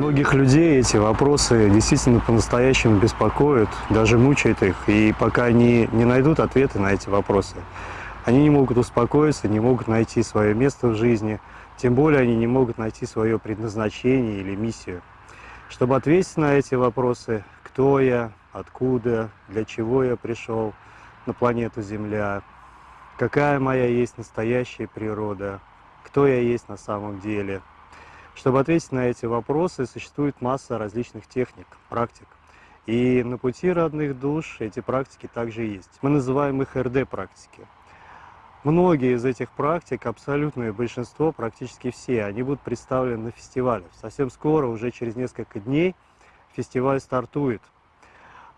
Многих людей эти вопросы действительно по-настоящему беспокоят, даже мучают их. И пока они не найдут ответы на эти вопросы, они не могут успокоиться, не могут найти свое место в жизни, тем более они не могут найти свое предназначение или миссию. Чтобы ответить на эти вопросы, кто я, откуда, для чего я пришел на планету Земля, какая моя есть настоящая природа, кто я есть на самом деле – чтобы ответить на эти вопросы, существует масса различных техник, практик. И на пути родных душ эти практики также есть. Мы называем их РД-практики. Многие из этих практик, абсолютное большинство, практически все, они будут представлены на фестивале. Совсем скоро, уже через несколько дней, фестиваль стартует.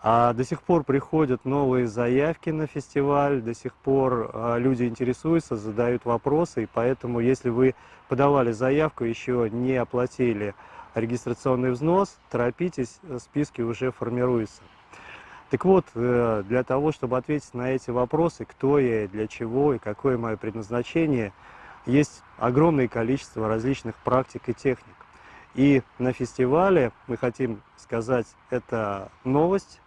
А до сих пор приходят новые заявки на фестиваль, до сих пор а, люди интересуются, задают вопросы, и поэтому, если вы подавали заявку, еще не оплатили регистрационный взнос, торопитесь, списки уже формируются. Так вот, э, для того, чтобы ответить на эти вопросы, кто я, для чего и какое мое предназначение, есть огромное количество различных практик и техник. И на фестивале мы хотим сказать, это новость,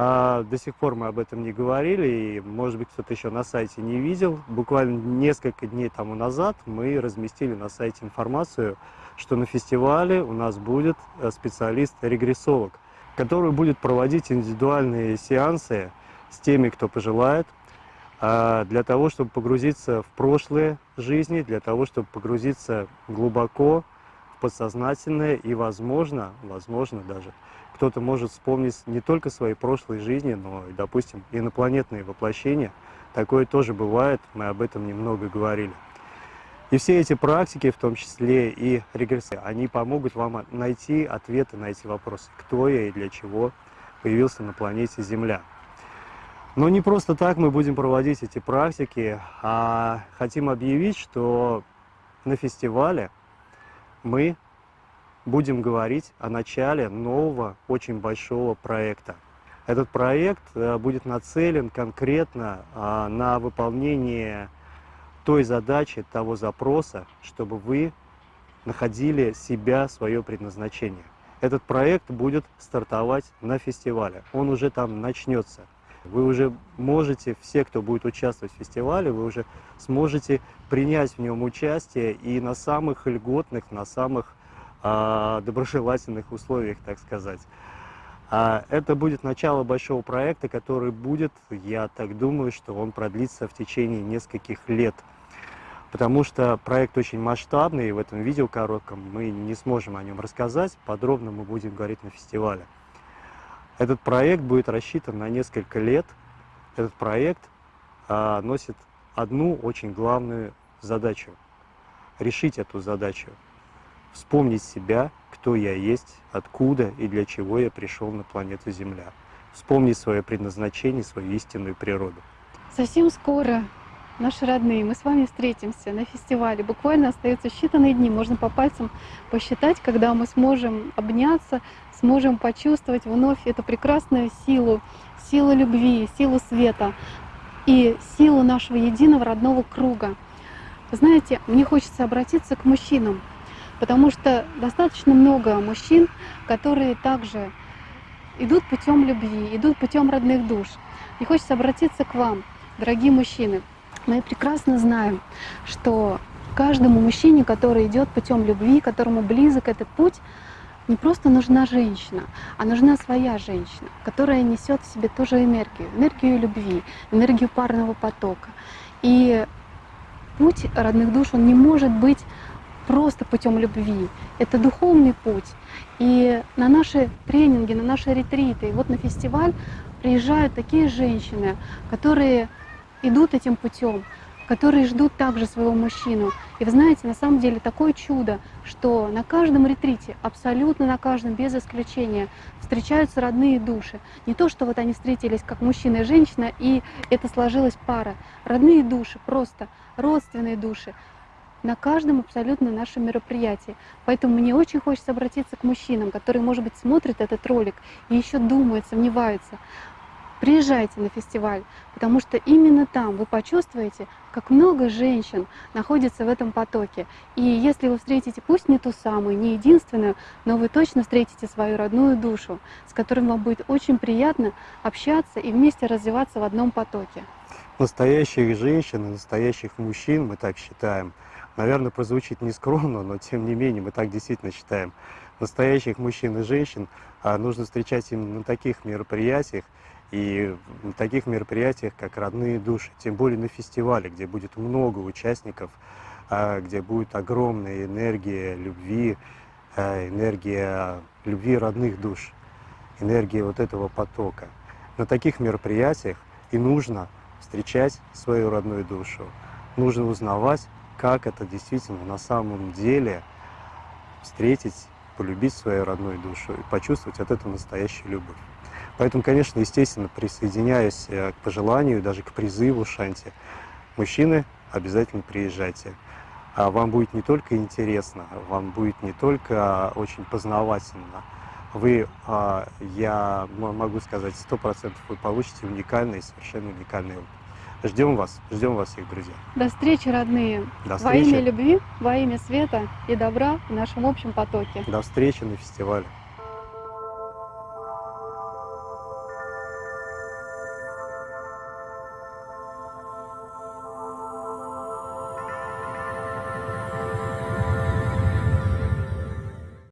а до сих пор мы об этом не говорили, и, может быть, кто-то еще на сайте не видел. Буквально несколько дней тому назад мы разместили на сайте информацию, что на фестивале у нас будет э, специалист-регрессолог, который будет проводить индивидуальные сеансы с теми, кто пожелает, а, для того, чтобы погрузиться в прошлые жизни, для того, чтобы погрузиться глубоко подсознательное и, возможно, возможно даже, кто-то может вспомнить не только свои прошлые жизни, но и, допустим, инопланетные воплощения. Такое тоже бывает, мы об этом немного говорили. И все эти практики, в том числе и регрессия, они помогут вам найти ответы на эти вопросы. Кто я и для чего появился на планете Земля. Но не просто так мы будем проводить эти практики, а хотим объявить, что на фестивале мы будем говорить о начале нового, очень большого проекта. Этот проект э, будет нацелен конкретно а, на выполнение той задачи, того запроса, чтобы вы находили себя, свое предназначение. Этот проект будет стартовать на фестивале, он уже там начнется. Вы уже можете, все, кто будет участвовать в фестивале, вы уже сможете принять в нем участие и на самых льготных, на самых доброжелательных условиях, так сказать. А это будет начало большого проекта, который будет, я так думаю, что он продлится в течение нескольких лет. Потому что проект очень масштабный, и в этом видео коротком мы не сможем о нем рассказать, подробно мы будем говорить на фестивале. Этот проект будет рассчитан на несколько лет. Этот проект а, носит одну очень главную задачу – решить эту задачу – вспомнить себя, кто я есть, откуда и для чего я пришел на планету Земля. Вспомнить свое предназначение, свою истинную природу. Совсем скоро, наши родные, мы с вами встретимся на фестивале. Буквально остаются считанные дни, можно по пальцам посчитать, когда мы сможем обняться, сможем почувствовать вновь эту прекрасную силу, силу любви, силу света и силу нашего единого родного круга. Знаете, мне хочется обратиться к мужчинам, Потому что достаточно много мужчин, которые также идут путем любви, идут путем родных душ. И хочется обратиться к вам, дорогие мужчины. Мы прекрасно знаем, что каждому мужчине, который идет путем любви, которому близок этот путь, не просто нужна женщина, а нужна своя женщина, которая несет в себе тоже энергию, энергию любви, энергию парного потока. И путь родных душ, он не может быть просто путем любви. Это духовный путь. И на наши тренинги, на наши ретриты, вот на фестиваль приезжают такие женщины, которые идут этим путем, которые ждут также своего мужчину. И вы знаете, на самом деле такое чудо, что на каждом ретрите, абсолютно на каждом, без исключения, встречаются родные души. Не то, что вот они встретились как мужчина и женщина, и это сложилась пара. Родные души, просто родственные души, на каждом абсолютно нашем мероприятии. Поэтому мне очень хочется обратиться к мужчинам, которые, может быть, смотрят этот ролик и еще думают, сомневаются. Приезжайте на фестиваль, потому что именно там вы почувствуете, как много женщин находится в этом потоке. И если вы встретите, пусть не ту самую, не единственную, но вы точно встретите свою родную душу, с которой вам будет очень приятно общаться и вместе развиваться в одном потоке. Настоящих женщин и настоящих мужчин, мы так считаем, наверное, прозвучит нескромно, но тем не менее мы так действительно считаем. Настоящих мужчин и женщин а, нужно встречать именно на таких мероприятиях, и на таких мероприятиях, как «Родные души», тем более на фестивале, где будет много участников, а, где будет огромная энергия любви, а, энергия любви родных душ, энергия вот этого потока. На таких мероприятиях и нужно встречать свою родную душу, нужно узнавать, как это действительно на самом деле встретить, полюбить свою родную душу и почувствовать от этого настоящую любовь. Поэтому, конечно, естественно, присоединяюсь э, к пожеланию, даже к призыву Шанти, мужчины, обязательно приезжайте. А вам будет не только интересно, вам будет не только очень познавательно, вы, а, я могу сказать, сто процентов вы получите уникальный, совершенно уникальный опыт. Ждем вас, ждем вас всех, друзья. До встречи, родные. До Во встречи. имя любви, во имя света и добра в нашем общем потоке. До встречи на фестивале.